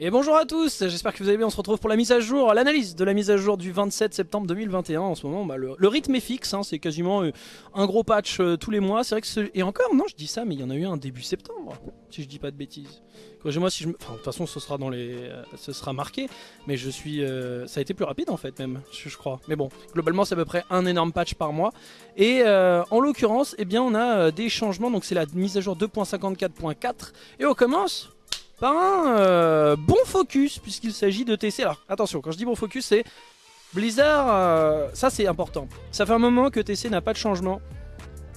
Et bonjour à tous, j'espère que vous allez bien, on se retrouve pour la mise à jour, l'analyse de la mise à jour du 27 septembre 2021 en ce moment, bah, le, rythme est fixe, hein, c'est quasiment euh, un gros patch euh, tous les mois, c'est vrai que. Et encore, non je dis ça, mais il y en a eu un début septembre, si je dis pas de bêtises. Corrigez-moi si je. Enfin, de toute façon ce sera dans les... Euh, ce sera marqué, mais je suis... Ça a été plus rapide en fait même, je, crois. Mais bon, globalement c'est à peu près un énorme patch par mois. Et en l'occurrence, eh bien on a des changements, donc c'est la mise à jour 2.54.4, et on commence par un euh, bon focus, puisqu'il s'agit de TC. Alors attention, quand je dis bon focus, c'est Blizzard, euh, ça c'est important. Ça fait un moment que TC n'a pas de changement.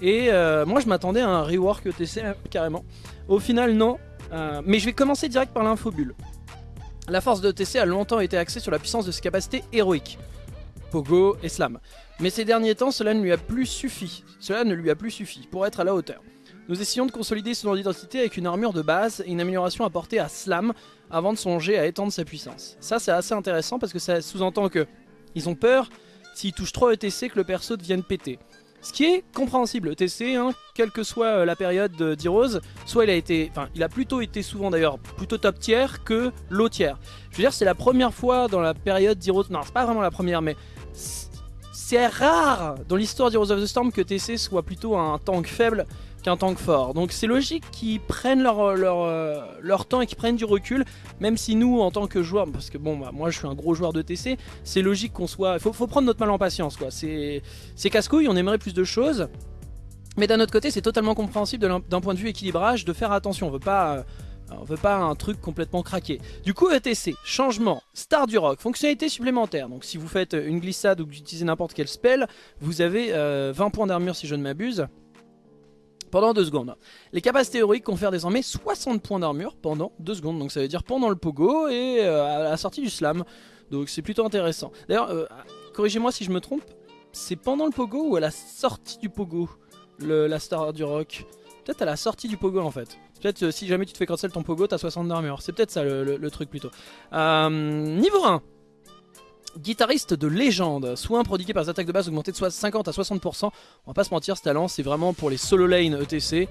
Et euh, moi je m'attendais à un rework TC carrément. Au final non, mais je vais commencer direct par l'infobulle. La force de TC a longtemps été axée sur la puissance de ses capacités héroïques. Pogo et Slam. Mais ces derniers temps, cela ne lui a plus suffi. Cela ne lui a plus suffi pour être à la hauteur. Nous essayons de consolider son identité avec une armure de base et une amélioration apportée à Slam avant de songer à étendre sa puissance. Ça c'est assez intéressant parce que ça sous-entend que ils ont peur s'ils touchent trop ETC que le perso devienne pété. Ce qui est compréhensible, ETC, hein, quelle que soit euh, la période d'Heroes, soit il a été, enfin il a plutôt été souvent d'ailleurs plutôt top tier que low tier. Je veux dire c'est la première fois dans la période d'Heroes, non c'est pas vraiment la première mais c'est rare dans l'histoire d'Heroes of the Storm que TC soit plutôt un tank faible qu'un tank fort. Donc c'est logique qu'ils prennent leur, leur, euh, leur, temps et qu'ils prennent du recul, même si nous en tant que joueurs, parce que bon bah, moi je suis un gros joueur de TC, c'est logique qu'on soit... Il faut, prendre notre mal en patience quoi, c'est casse-couille, on aimerait plus de choses, mais d'un autre côté c'est totalement compréhensible d'un point de vue équilibrage de faire attention, on veut pas... Euh, on veut pas un truc complètement craqué. Du coup, ETC, changement, star du rock, fonctionnalité supplémentaire. Donc si vous faites une glissade ou que vous utilisez n'importe quel spell, vous avez 20 euh, points d'armure si je ne m'abuse pendant 2 secondes. Les capacités héroïques confèrent désormais 60 points d'armure pendant 2 secondes. Donc ça veut dire pendant le pogo et euh, à la sortie du slam. Donc c'est plutôt intéressant. D'ailleurs, euh, corrigez-moi si je me trompe, c'est pendant le pogo ou à la sortie du pogo la star du rock? Peut-être à la sortie du pogo en fait. Peut-être euh, si jamais tu te fais cancel ton pogo, t'as 60 d'armure. C'est peut-être ça le, truc plutôt. niveau 1, guitariste de légende, soin prodigué par les attaques de base augmenté de 50 à 60%. On va pas se mentir, ce talent c'est vraiment pour les solo lane ETC. Et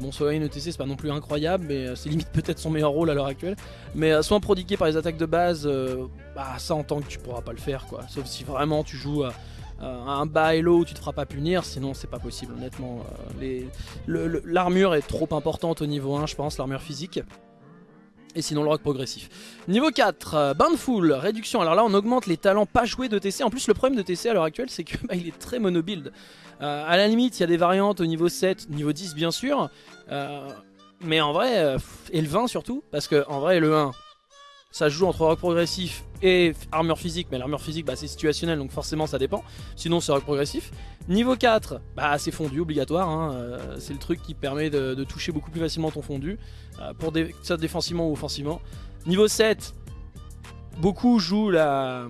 bon, solo lane ETC c'est pas non plus incroyable, mais euh, c'est limite peut-être son meilleur rôle à l'heure actuelle. Mais euh, soin prodigué par les attaques de base, euh, bah ça en tant que tu pourras pas le faire quoi. Sauf si vraiment tu joues à, un bas hello où tu te feras pas punir, sinon c'est pas possible honnêtement. L'armure est trop importante au niveau 1 je pense, l'armure physique et sinon le rock progressif. Niveau 4, euh, Bountiful, réduction. Alors là on augmente les talents pas joués de TC. En plus le problème de TC à l'heure actuelle c'est qu'il bah, est très monobuild. Euh, à la limite il y a des variantes au niveau 7, niveau 10 bien sûr. Euh, mais en vrai, et le 20 surtout, parce que en vrai le 1 ça joue entre rock progressif et armure physique, mais l'armure physique bah, c'est situationnel donc forcément ça dépend, sinon c'est rock progressif. Niveau 4, bah, c'est fondu obligatoire, hein. euh, c'est le truc qui permet de, toucher beaucoup plus facilement ton fondu, euh, pour ça défensivement ou offensivement. Niveau 7, beaucoup jouent la,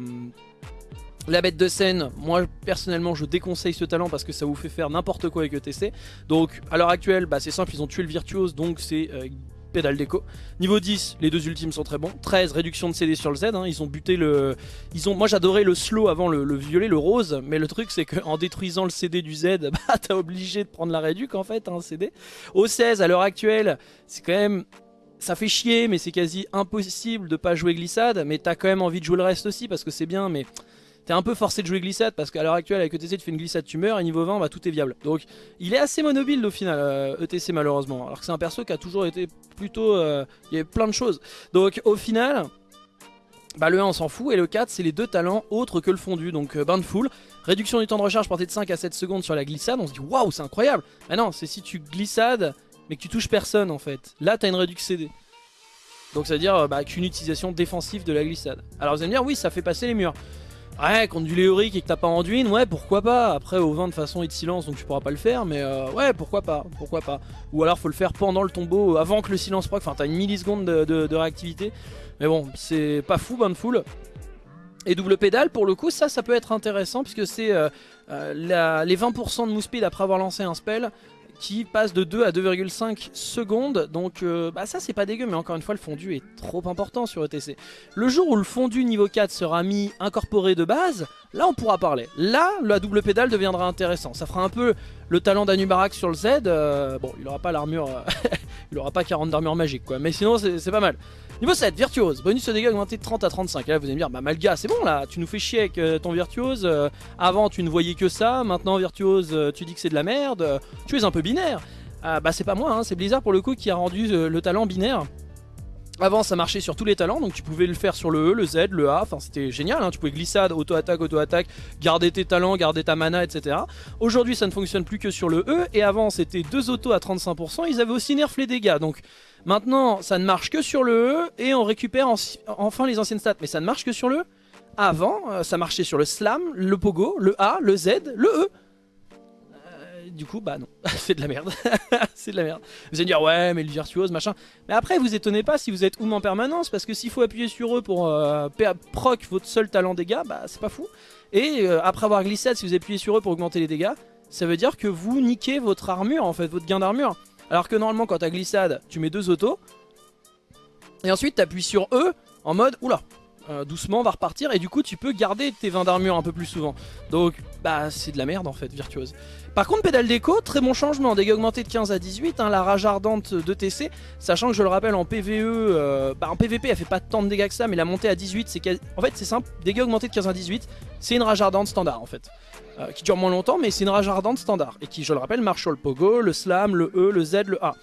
la bête de scène, moi personnellement je déconseille ce talent parce que ça vous fait faire n'importe quoi avec ETC. Donc à l'heure actuelle bah, c'est simple, ils ont tué le virtuose donc c'est euh, pédale. Niveau 10, les deux ultimes sont très bons. 13, réduction de CD sur le Z. Hein. Ils ont buté le... Ils ont... Moi j'adorais le slow avant le, violet, le rose. Mais le truc c'est qu'en détruisant le CD du Z, bah t'as obligé de prendre la réduc en fait, un CD. Au 16, à l'heure actuelle, c'est quand même... Ça fait chier, mais c'est quasi impossible de pas jouer glissade. Mais t'as quand même envie de jouer le reste aussi parce que c'est bien, mais t'es un peu forcé de jouer glissade parce qu'à l'heure actuelle avec ETC tu fais une glissade tu meurs et niveau 20 bah, tout est viable. Donc il est assez monobile au final ETC euh, e malheureusement. Alors que c'est un perso qui a toujours été plutôt... Euh, il y a plein de choses. Donc au final... Bah le 1 on s'en fout et le 4 c'est les deux talents autres que le fondu. Donc euh, full réduction du temps de recharge portée de 5 à 7 secondes sur la glissade on se dit waouh c'est incroyable. Mais non c'est si tu glissades mais que tu touches personne en fait. Là t'as une réduction CD donc ça veut dire bah, qu'une utilisation défensive de la glissade. Alors vous allez me dire oui ça fait passer les murs Ouais, contre du léorique et que t'as pas Anduin, ouais, pourquoi pas. Après, au 20, de façon, il te silence, donc tu pourras pas le faire, mais euh, ouais, pourquoi pas, pourquoi pas. Ou alors, faut le faire pendant le tombeau, euh, avant que le silence proc, enfin, t'as une milliseconde de, réactivité. Mais bon, c'est pas fou, full. Et double pédale, pour le coup, ça, ça peut être intéressant, puisque c'est euh, les 20% de move speed après avoir lancé un spell, qui passe de 2 à 2,5 secondes. Donc euh, bah ça c'est pas dégueu mais encore une fois le fondu est trop important sur ETC. Le jour où le fondu niveau 4 sera mis incorporé de base, là on pourra parler. Là la double pédale deviendra intéressant. Ça fera un peu le talent d'Anubarak sur le Z. Euh, bon il aura pas l'armure il aura pas 40 d'armure magique quoi. Mais sinon c'est pas mal. Niveau 7, Virtuose, bonus de dégâts augmenté de 30 à 35. Et là vous allez me dire, bah Malga c'est bon là, tu nous fais chier avec euh, ton Virtuose. Euh, avant tu ne voyais que ça, maintenant Virtuose euh, tu dis que c'est de la merde. tu es un peu binaire. Ah, bah c'est pas moi, hein, c'est Blizzard pour le coup qui a rendu le talent binaire. Avant ça marchait sur tous les talents, donc tu pouvais le faire sur le E, le Z, le A, enfin c'était génial, hein. tu pouvais glissade, auto-attaque, auto-attaque, garder tes talents, garder ta mana, etc. Aujourd'hui ça ne fonctionne plus que sur le E, et avant c'était deux autos à 35%, ils avaient aussi nerf les dégâts, donc maintenant ça ne marche que sur le E, et on récupère enfin les anciennes stats, mais ça ne marche que sur le E. Avant, euh, ça marchait sur le Slam, le Pogo, le A, le Z, le E du coup, bah non, c'est de la merde. c'est de la merde. Vous allez dire, ouais, mais le virtuose, machin. Mais après, vous étonnez pas si vous êtes oum en permanence, parce que s'il faut appuyer sur eux pour euh, proc votre seul talent dégâts, bah c'est pas fou. Et euh, après avoir glissade, si vous appuyez sur eux pour augmenter les dégâts, ça veut dire que vous niquez votre armure, en fait, votre gain d'armure. Alors que normalement, quand t'as glissade, tu mets deux autos. Et ensuite, t'appuies sur eux en mode, oula, euh, doucement, va repartir. Et du coup, tu peux garder tes 20 d'armure un peu plus souvent. Donc, bah, c'est de la merde en fait, virtuose. Par contre, pédale déco, très bon changement, dégâts augmentés de 15 à 18, hein, la rage ardente de TC, sachant que je le rappelle en PVE, euh, bah en PVP elle fait pas tant de dégâts que ça, mais la montée à 18, c'est en fait c'est simple, dégâts augmentés de 15 à 18, c'est une rage ardente standard en fait, euh, qui dure moins longtemps, mais c'est une rage ardente standard, et qui, je le rappelle, marche le pogo, le slam, le E, le Z, le A.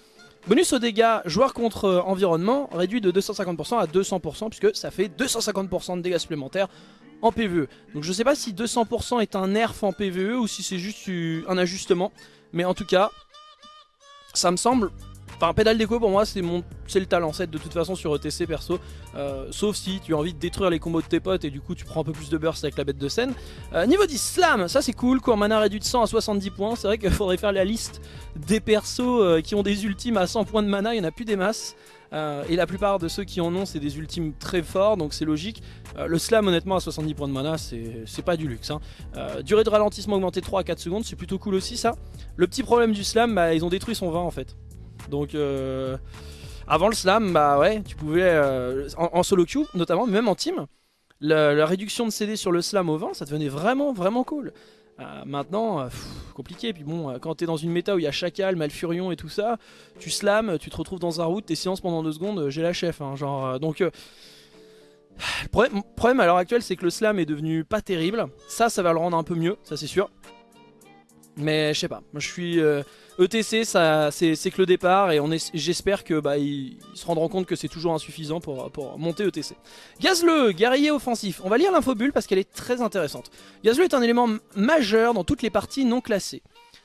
Bonus aux dégâts, joueur contre euh, environnement, réduit de 250% à 200%, puisque ça fait 250% de dégâts supplémentaires en PvE. Donc je sais pas si 200% est un nerf en PvE ou si c'est juste un ajustement. Mais en tout cas, ça me semble... Enfin, pédale déco pour moi c'est mon c'est le talent set de toute façon sur ETC perso euh, Sauf si tu as envie de détruire les combos de tes potes et du coup tu prends un peu plus de burst avec la bête de scène euh, Niveau 10 slam, ça c'est cool, court mana réduit de 100 à 70 points C'est vrai qu'il faudrait faire la liste des persos euh, qui ont des ultimes à 100 points de mana, il n'y en a plus des masses et la plupart de ceux qui en ont, c'est des ultimes très forts, donc c'est logique. Le slam, honnêtement, à 70 points de mana, c'est pas du luxe. Hein. Durée de ralentissement augmentée 3 à 4 secondes, c'est plutôt cool aussi ça. Le petit problème du slam, bah, ils ont détruit son vin en fait. Donc... Avant le slam, bah ouais, tu pouvais, en, solo queue notamment, même en team, la, réduction de CD sur le slam au vin, ça devenait vraiment, vraiment cool. Euh, maintenant, euh, compliqué. Puis bon, euh, quand t'es dans une méta où il y a Chacal, Malfurion et tout ça, tu slams, tu te retrouves dans un route, t'es silence pendant deux secondes, j'ai la chef. Hein, genre, donc, le problème, à l'heure actuelle, c'est que le slam est devenu pas terrible. Ça, ça va le rendre un peu mieux, ça c'est sûr. Mais je sais pas, je suis... ETC, c'est que le départ et j'espère que bah, se rendront compte que c'est toujours insuffisant pour, pour monter ETC. Gazle, guerrier offensif. On va lire l'infobulle parce qu'elle est très intéressante. Gazle est un élément majeur dans toutes les parties non classées.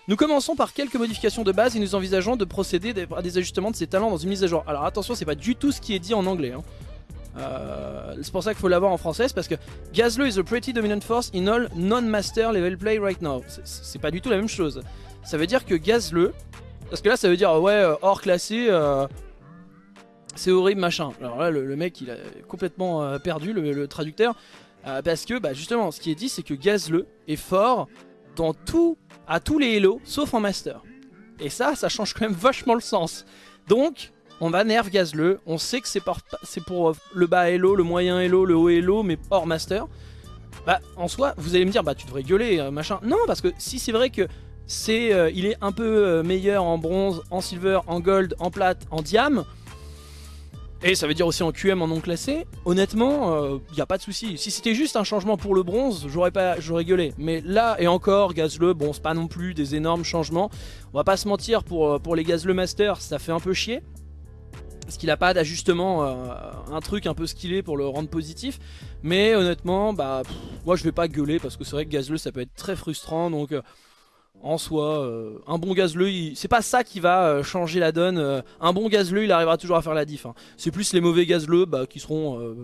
Nous commençons par quelques modifications de base et nous envisageons de procéder à des ajustements de ses talents dans une mise à jour. Alors attention, c'est pas du tout ce qui est dit en anglais. Hein. Euh, c'est pour ça qu'il faut l'avoir en français, parce que Gazlo is a pretty dominant force in all non-master level play right now. C'est pas du tout la même chose ça veut dire que gaz-le. Parce que là, ça veut dire, ouais, euh, hors classé, euh, c'est horrible, machin. Alors là, le, mec, il a complètement perdu, le, traducteur. parce que, bah, justement, ce qui est dit, c'est que gaz-le est fort dans tout, à tous les Hello, sauf en Master. Et ça, ça change quand même vachement le sens. Donc, on va nerf gaz-le. On sait que c'est pour le bas Hello, le moyen Hello, le haut Hello, mais hors Master. Bah, en soi, vous allez me dire, bah, tu devrais gueuler, machin. Non, parce que si c'est vrai que c'est euh, il est un peu euh, meilleur en bronze, en silver, en gold, en plate, en diam. Et ça veut dire aussi en QM en non classé. Honnêtement, il euh, a pas de souci. Si c'était juste un changement pour le bronze, j'aurais gueulé. Mais là et encore, Gazle, bon, c'est pas non plus des énormes changements. On va pas se mentir, pour, pour les Gazle Master, ça fait un peu chier. Parce qu'il a pas d'ajustement, un truc un peu skillé pour le rendre positif. Mais honnêtement, bah, moi je vais pas gueuler parce que c'est vrai que Gazle ça peut être très frustrant. Donc en soi, euh, un bon gazleux, c'est pas ça qui va euh, changer la donne. Euh, un bon gazleux, il arrivera toujours à faire la diff. Hein. C'est plus les mauvais gazleux bah, qui seront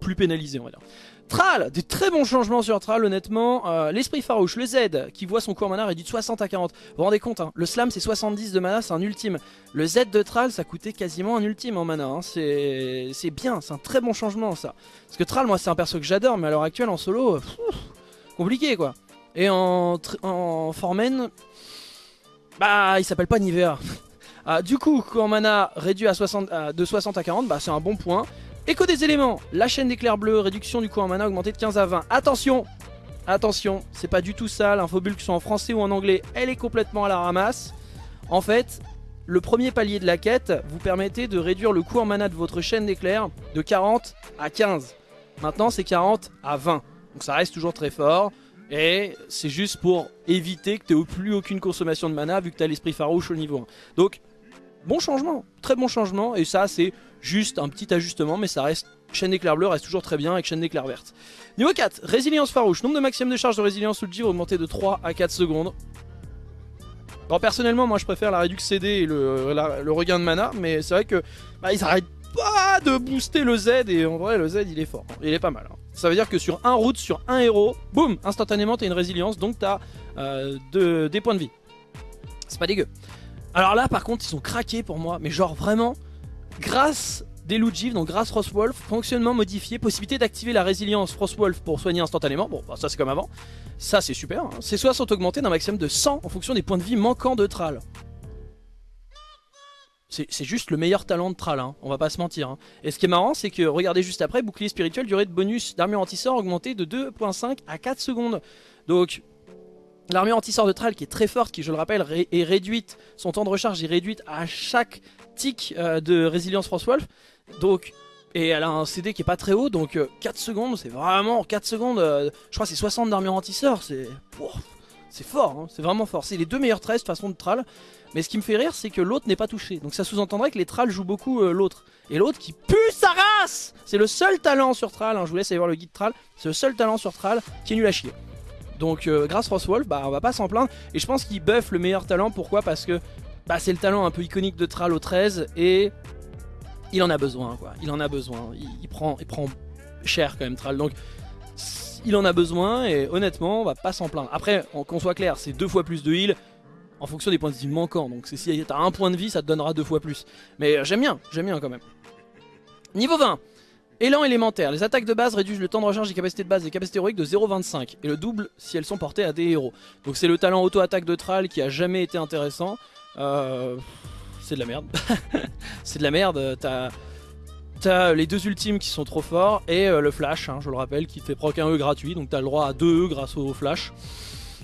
plus pénalisés, on va dire. Tral, des très bons changements sur Tral honnêtement. L'esprit farouche, le Z qui voit son cours mana réduit de 60 à 40. Vous vous rendez compte, hein, le slam c'est 70 de mana, c'est un ultime. Le Z de Tral ça coûtait quasiment un ultime en mana. Hein. C'est bien, c'est un très bon changement ça. Parce que Tral, moi c'est un perso que j'adore, mais à l'heure actuelle en solo, compliqué quoi. Et en, en Formen, bah il s'appelle pas Nivea. ah, du coup, quand mana réduit à 60, de 60 à 40, bah c'est un bon point. Écho des éléments, la chaîne d'éclairs bleus, réduction du coût en mana augmentée de 15 à 20. Attention Attention, c'est pas du tout ça, l'infobulk soit en français ou en anglais, elle est complètement à la ramasse. En fait, le premier palier de la quête vous permettait de réduire le coût en mana de votre chaîne d'éclairs de 40 à 15. Maintenant c'est 40 à 20. Donc ça reste toujours très fort. Et c'est juste pour éviter que tu n'aies plus aucune consommation de mana vu que tu as l'esprit farouche au niveau 1. Donc bon changement, très bon changement. Et ça c'est juste un petit ajustement mais ça reste chaîne d'éclair bleu reste toujours très bien avec chaîne d'éclair verte. Niveau 4, résilience farouche. Nombre de maximum de charge de résilience sous le givre augmenté de 3 à 4 secondes. Alors personnellement moi je préfère la réduction CD et le, regain de mana mais c'est vrai que bah, ils arrêtent pas de booster le Z et en vrai le Z il est fort, il est pas mal. Hein. Ça veut dire que sur un route, sur un héros, boum, instantanément t'as une résilience donc t'as euh, des points de vie. C'est pas dégueu. Alors là par contre ils sont craqués pour moi mais genre vraiment grâce des Lugiv, donc grâce Frostwolf, fonctionnement modifié, possibilité d'activer la résilience Frostwolf pour soigner instantanément, bon bah, ça c'est comme avant, ça c'est super, hein. ces soins sont augmentés d'un maximum de 100 en fonction des points de vie manquants de Thrall. C'est juste le meilleur talent de Thrall, hein. on va pas se mentir. Hein. Et ce qui est marrant, c'est que, regardez juste après, bouclier spirituel, durée de bonus d'armure anti-sort augmentée de 2.5 à 4 secondes. Donc, l'armure anti-sort de Thrall qui est très forte, qui je le rappelle est réduite, son temps de recharge est réduite à chaque euh, de résilience Frostwolf. Donc, et elle a un CD qui est pas très haut, donc 4 euh, secondes, c'est vraiment 4 secondes, euh, je crois c'est 60 d'armure anti-sort, c'est... C'est fort, hein, c'est vraiment fort. C'est les deux meilleurs 13 façon de Thrall. Mais ce qui me fait rire, c'est que l'autre n'est pas touché. Donc ça sous-entendrait que les Thralls jouent beaucoup l'autre. Et l'autre qui pue sa race C'est le seul talent sur Thrall, hein, je vous laisse aller voir le guide Thrall. C'est le seul talent sur Thrall qui est nul à chier. Donc grâce Frostwolf, bah on va pas s'en plaindre. Et je pense qu'il buff le meilleur talent, pourquoi? Parce que bah, c'est le talent un peu iconique de Thrall au 13 et il en a besoin quoi. Il en a besoin. Il, prend, il prend cher quand même Thrall. Donc il en a besoin et honnêtement on va pas s'en plaindre. Après qu'on soit clair c'est deux fois plus de heal en fonction des points de vie manquants. Donc si t'as un point de vie ça te donnera deux fois plus. Mais j'aime bien, j'aime bien quand même. Niveau 20 Élan élémentaire, les attaques de base réduisent le temps de recharge des capacités de base et des capacités héroïques de 0,25 et le double si elles sont portées à des héros. Donc c'est le talent auto-attaque de Thrall qui a jamais été intéressant. Euh, c'est de la merde. c'est de la merde. T'as les deux ultimes qui sont trop forts et euh, le flash, hein, je le rappelle, qui fait proc un E gratuit. Donc t'as le droit à 2 E grâce au flash.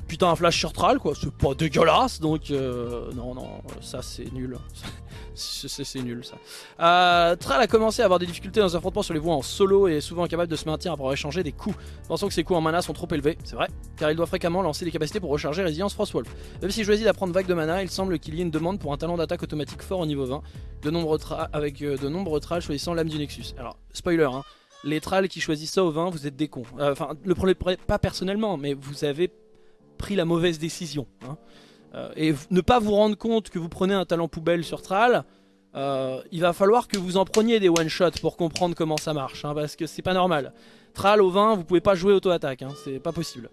Putain, un flash sur Thrall, quoi. C'est pas dégueulasse. Donc, euh, non, non, ça c'est nul. C'est nul ça. Euh, Tral a commencé à avoir des difficultés dans un affrontement sur les voies en solo et est souvent incapable de se maintenir pour échanger des coups. Pensons que ses coups en mana sont trop élevés, c'est vrai, car il doit fréquemment lancer des capacités pour recharger Résilience Frostwolf. Même s'il choisit d'apprendre vague de mana, il semble qu'il y ait une demande pour un talent d'attaque automatique fort au niveau 20, de nombreux avec euh, de nombreux tralls choisissant l'âme du Nexus. Alors, spoiler, hein, les tralls qui choisissent ça au 20, vous êtes des cons. Euh, enfin, le problème, pas personnellement, mais vous avez pris la mauvaise décision. Hein. Euh, et ne pas vous rendre compte que vous prenez un talent poubelle sur Thrall, euh, il va falloir que vous en preniez des one shot pour comprendre comment ça marche, hein, parce que c'est pas normal. Thrall au 20, vous pouvez pas jouer auto-attaque, hein, c'est pas possible.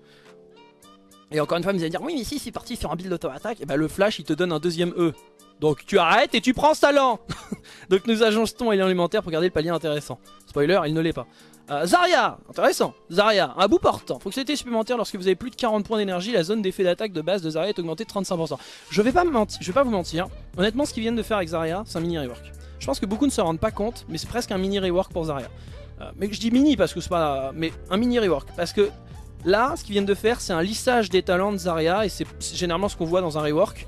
Et encore une fois, vous allez dire, oui mais si c'est parti sur un build auto-attaque, et bah le flash il te donne un deuxième E. Donc tu arrêtes et tu prends ce talent Donc nous ajonçons l'élémentaire pour garder le palier intéressant. Spoiler, il ne l'est pas. Euh, Zarya, intéressant. Zarya, un bout portant. Fonctionnalité supplémentaire lorsque vous avez plus de 40 points d'énergie, la zone d'effet d'attaque de base de Zarya est augmentée de 35%. Je vais pas vous mentir. Honnêtement, ce qu'ils viennent de faire avec Zarya, c'est un mini rework. Je pense que beaucoup ne se rendent pas compte, mais c'est presque un mini rework pour Zarya. Euh, mais je dis mini parce que c'est pas, mais un mini rework parce que là, ce qu'ils viennent de faire, c'est un lissage des talents de Zarya et c'est généralement ce qu'on voit dans un rework.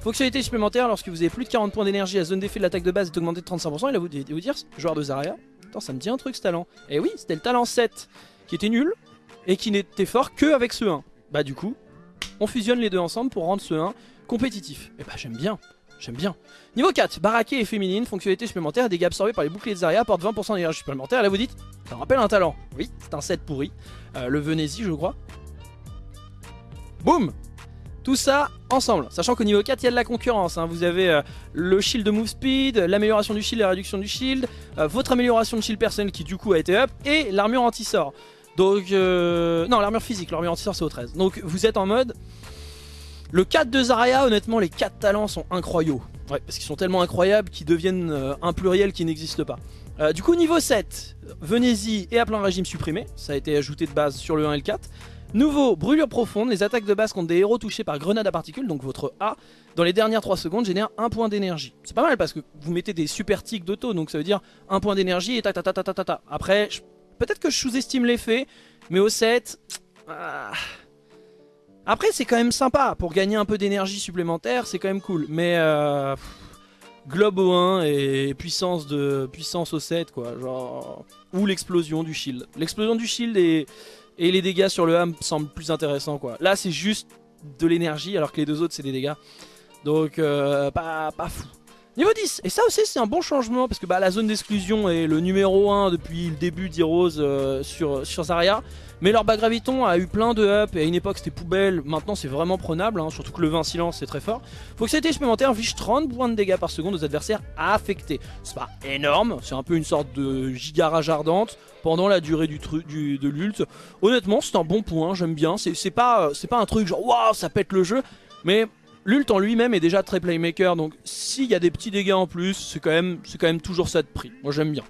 Fonctionnalité supplémentaire, lorsque vous avez plus de 40 points d'énergie, la zone d'effet de l'attaque de base est augmentée de 35%. Et là, vous devez vous dire, joueur de Zarya, Attends, ça me dit un truc ce talent. Et oui, c'était le talent 7 qui était nul et qui n'était fort que avec ce 1. Bah du coup, on fusionne les deux ensemble pour rendre ce 1 compétitif. Et bah j'aime bien, j'aime bien. Niveau 4, baraqué et féminine, fonctionnalité supplémentaire, dégâts absorbés par les boucliers de Zarya apportent 20% d'énergie supplémentaire. Là vous dites, ça me rappelle un talent. Oui, c'est un 7 pourri. Euh, le Venezi je crois. Boum tout ça ensemble, sachant qu'au niveau 4 il y a de la concurrence, hein. vous avez euh, le shield de move speed, l'amélioration du shield, la réduction du shield, euh, votre amélioration de shield personnel qui du coup a été up, et l'armure anti-sort. Donc, euh, non l'armure physique, l'armure anti-sort c'est au 13. Donc vous êtes en mode, le 4 de Zarya honnêtement les 4 talents sont incroyaux. Ouais, parce qu'ils sont tellement incroyables qu'ils deviennent un pluriel qui n'existe pas. du coup niveau 7, Venez-y et à plein régime supprimé, ça a été ajouté de base sur le 1 et le 4. Nouveau, brûlure profonde, les attaques de base contre des héros touchés par grenade à particules, donc votre A, dans les dernières 3 secondes génèrent un point d'énergie. C'est pas mal parce que vous mettez des super tics d'auto, donc ça veut dire un point d'énergie et ta ta ta ta ta ta Après, peut-être que je sous-estime l'effet, mais au 7... Ah. Après c'est quand même sympa, pour gagner un peu d'énergie supplémentaire, c'est quand même cool, mais... Euh, globe au 1 et puissance, de, puissance au 7 quoi. Genre, ou l'explosion du shield. L'explosion du shield et, et les dégâts sur le me semblent plus intéressants quoi. Là c'est juste de l'énergie alors que les deux autres c'est des dégâts. Donc euh, pas, pas fou. Niveau 10, et ça aussi c'est un bon changement parce que bah, la zone d'exclusion est le numéro 1 depuis le début d'Heroes euh, sur, sur Zarya. Mais leur bas graviton a eu plein de up et à une époque c'était poubelle, maintenant c'est vraiment prenable, hein, surtout que le 20 silence c'est très fort. Fonctionnalité supplémentaire inflige 30 points de dégâts par seconde aux adversaires affectés. C'est pas énorme, c'est un peu une sorte de giga rage ardente pendant la durée du, du de l'ult. Honnêtement c'est un bon point, j'aime bien, c'est pas, un truc genre waouh ça pète le jeu, mais L'ult en lui-même est déjà très playmaker, donc s'il y a des petits dégâts en plus, c'est quand, quand même toujours ça de prix. Moi j'aime bien.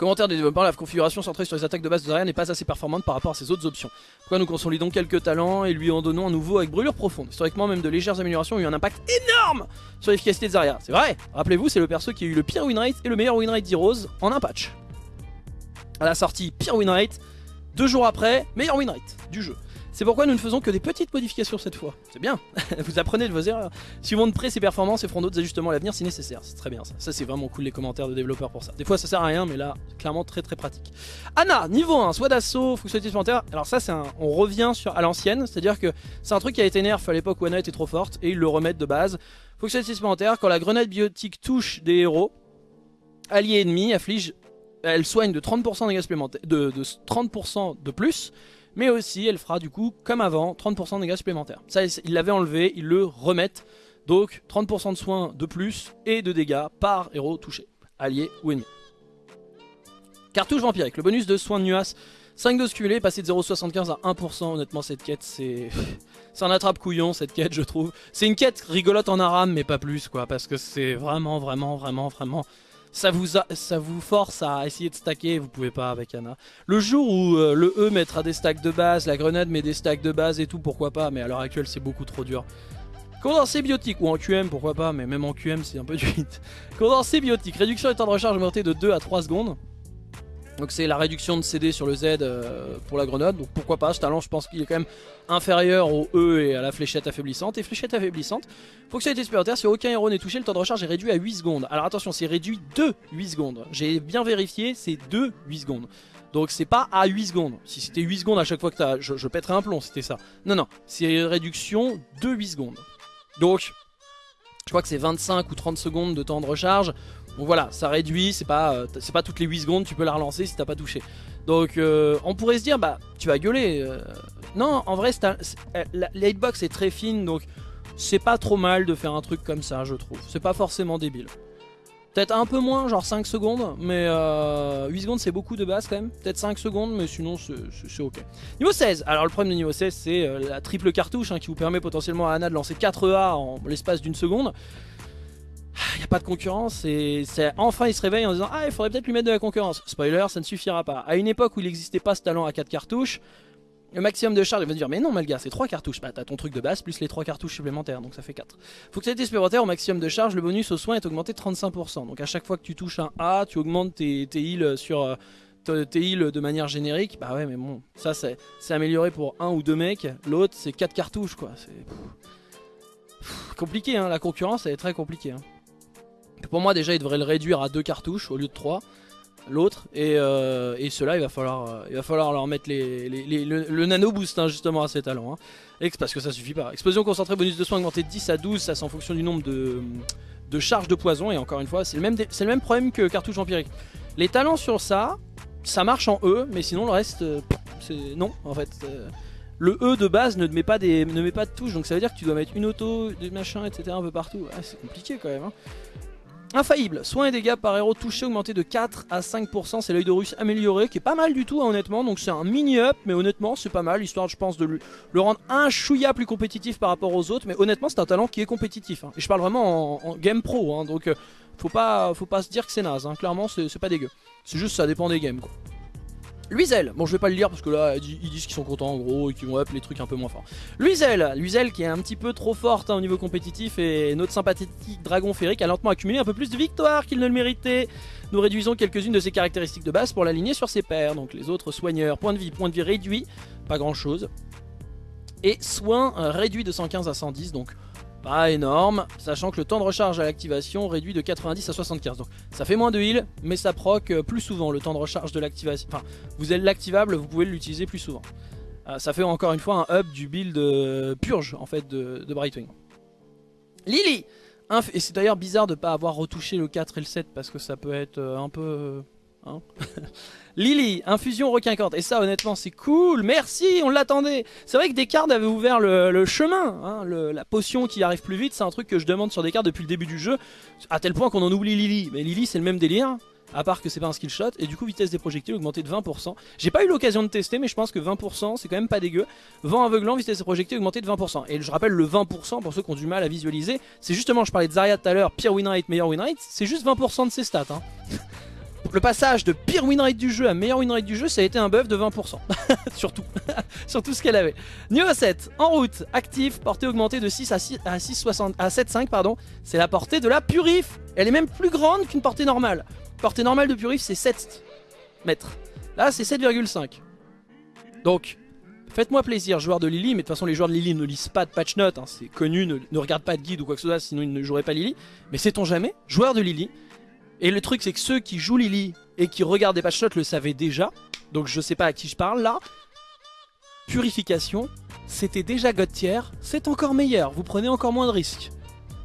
Commentaire des développeurs, la configuration centrée sur les attaques de base de Zarya n'est pas assez performante par rapport à ses autres options. Pourquoi nous consolidons quelques talents et lui en donnons un nouveau avec brûlure profonde? Historiquement, même de légères améliorations ont eu un impact énorme sur l'efficacité de Zarya. C'est vrai Rappelez-vous, c'est le perso qui a eu le pire winrate et le meilleur winrate d'Heroes en un patch. À la sortie, pire winrate, deux jours après, meilleur winrate du jeu. C'est pourquoi nous ne faisons que des petites modifications cette fois. C'est bien, vous apprenez de vos erreurs. Suivons de près ses performances et ferons d'autres ajustements à l'avenir si nécessaire. C'est très bien ça. Ça c'est vraiment cool les commentaires de développeurs pour ça. Des fois ça sert à rien mais là, clairement très très pratique. Anna, niveau 1, soit d'assaut, fonctionnalité supplémentaire. Alors ça c'est. On revient sur à l'ancienne, c'est-à-dire que c'est un truc qui a été nerf à l'époque où Anna était trop forte et ils le remettent de base. Fonctionnalité supplémentaire, quand la grenade biotique touche des héros, alliés ennemis, afflige... Elle soigne de 30% de de, de 30% de plus mais aussi elle fera du coup, comme avant, 30% de dégâts supplémentaires. Ça, ils l'avaient enlevé, ils le remettent. Donc 30% de soins de plus et de dégâts par héros touché, allié ou ennemi. Cartouche vampirique, le bonus de soins de nuas, 5 doses cumulées, passer de 0,75 à 1%, honnêtement cette quête c'est... C'est un attrape-couillon cette quête je trouve. C'est une quête rigolote en aram mais pas plus quoi, parce que c'est vraiment vraiment vraiment vraiment ça vous, ça vous force à essayer de stacker, vous pouvez pas avec Anna. Le jour où euh, le E mettra des stacks de base, la grenade met des stacks de base et tout, pourquoi pas, mais à l'heure actuelle c'est beaucoup trop dur. Condensé biotique, ou en QM pourquoi pas, mais même en QM c'est un peu du hit. Condensé biotique, réduction du temps de recharge augmenté de 2 à 3 secondes. Donc c'est la réduction de CD sur le Z euh, pour la grenade, donc pourquoi pas, ce talent je pense qu'il est quand même inférieur au E et à la fléchette affaiblissante. Et fléchette affaiblissante, fonctionnalité supplémentaire, si aucun héros n'est touché, le temps de recharge est réduit à 8 secondes. Alors attention, c'est réduit de 8 secondes. J'ai bien vérifié, c'est de 8 secondes. Donc c'est pas à 8 secondes. Si c'était 8 secondes à chaque fois que t'as... Je, je pèterais un plomb, c'était ça. Non, non, c'est réduction de 8 secondes. Donc, je crois que c'est 25 ou 30 secondes de temps de recharge. Donc voilà, ça réduit, c'est pas, euh, pas toutes les 8 secondes, tu peux la relancer si t'as pas touché. Donc euh, on pourrait se dire, bah tu vas gueuler. Euh. Non, en vrai, la, hitbox est très fine, donc c'est pas trop mal de faire un truc comme ça, je trouve. C'est pas forcément débile. Peut-être un peu moins, genre 5 secondes, mais 8 secondes c'est beaucoup de base quand même. Peut-être 5 secondes, mais sinon c'est ok. Niveau 16, alors le problème de niveau 16 c'est la triple cartouche hein, qui vous permet potentiellement à Anna de lancer 4 A en l'espace d'une seconde il n'y a pas de concurrence et enfin il se réveille en disant ah il faudrait peut-être lui mettre de la concurrence. Spoiler, ça ne suffira pas. À une époque où il n'existait pas ce talent à 4 cartouches, le maximum de charge, il va dire mais non Malga c'est 3 cartouches. Bah t'as ton truc de base plus les 3 cartouches supplémentaires donc ça fait 4. Fonctionnalité supplémentaire au maximum de charge, le bonus au soin est augmenté de 35%. Donc à chaque fois que tu touches un A, tu augmentes tes, heals sur... Euh, tes heals de manière générique, bah ouais mais bon, ça c'est amélioré pour un ou deux mecs, l'autre c'est 4 cartouches quoi, c'est compliqué hein, la concurrence elle est très compliquée. Hein. Pour moi déjà il devrait le réduire à deux cartouches au lieu de trois l'autre. Et, euh, et ceux-là il va falloir euh, il va falloir leur mettre les, le, nano boost hein, justement à ces talents hein. parce que ça suffit pas. Explosion concentrée bonus de soins augmenté de 10 à 12 ça c'est en fonction du nombre de, de charges de poison. Et encore une fois c'est le même le même problème que cartouche empirique. Les talents sur ça ça marche en E mais sinon le reste euh, c'est non en fait le E de base ne met pas des ne met pas de touches. Donc ça veut dire que tu dois mettre une auto des machins etc un peu partout. C'est compliqué quand même hein. Infaillible, soins et dégâts par héros touché augmenté de 4 à 5%, c'est l'œil de russe amélioré, qui est pas mal du tout hein, honnêtement, donc c'est un mini-up, mais honnêtement c'est pas mal, histoire je pense de le rendre un chouïa plus compétitif par rapport aux autres, mais honnêtement c'est un talent qui est compétitif, hein. et je parle vraiment en, game pro, hein, donc euh, faut, pas, faut pas se dire que c'est naze, clairement c'est pas dégueu, c'est juste ça dépend des games. Luizel, bon je vais pas le lire parce que là ils disent qu'ils sont contents en gros et qu'ils vont up les trucs un peu moins forts. Luizel, Luizel qui est un petit peu trop forte hein, au niveau compétitif et notre sympathique dragon féerique a lentement accumulé un peu plus de victoires qu'il ne le méritait. Nous réduisons quelques-unes de ses caractéristiques de base pour l'aligner sur ses pairs, donc les autres soigneurs, point de vie, point de vie réduit, pas grand chose. Et soins euh, réduits de 115 à 110, donc Pas énorme, sachant que le temps de recharge à l'activation réduit de 90 à 75. Donc ça fait moins de heal, mais ça proc euh, plus souvent le temps de recharge de l'activation. Enfin, vous êtes l'activable, vous pouvez l'utiliser plus souvent. Euh, ça fait encore une fois un up du build euh, purge en fait de, Brightwing. Lily Et c'est d'ailleurs bizarre de ne pas avoir retouché le 4 et le 7 parce que ça peut être un peu... Hein Lily, infusion requinquante. Et ça, honnêtement, c'est cool. Merci, on l'attendait. C'est vrai que Descartes avait ouvert le, chemin. Hein, la potion qui arrive plus vite, c'est un truc que je demande sur Descartes depuis le début du jeu. À tel point qu'on en oublie Lily. Mais Lily, c'est le même délire. À part que c'est pas un skill shot. Et du coup, vitesse des projectiles augmentée de 20%. J'ai pas eu l'occasion de tester, mais je pense que 20%, c'est quand même pas dégueu. Vent aveuglant, vitesse des projectiles augmentée de 20%. Et je rappelle, le 20%, pour ceux qui ont du mal à visualiser, c'est justement, je parlais de Zarya tout à l'heure, pire winrate, meilleur winrate. C'est juste 20% de ses stats. Hein. le passage de pire winrate du jeu à meilleur winrate du jeu, ça a été un buff de 20%. Surtout. Sur tout ce qu'elle avait. Niveau 7, en route, actif, portée augmentée de 6 à 6 à 6,60 à 7,5 pardon. C'est la portée de la purif. Elle est même plus grande qu'une portée normale. Portée normale de purif, c'est 7 mètres. Là, c'est 7,5. Donc, faites-moi plaisir, joueurs de Lily, mais de toute façon, les joueurs de Lily ne lisent pas de patch notes, hein, c'est connu, ne, ne regardent pas de guide ou quoi que ce soit, sinon ils ne joueraient pas Lily. Mais sait-on jamais, joueurs de Lily, et le truc c'est que ceux qui jouent Lily et qui regardent des patch le savaient déjà. Donc je sais pas à qui je parle là. Purification, c'était déjà God tier, c'est encore meilleur, vous prenez encore moins de risques.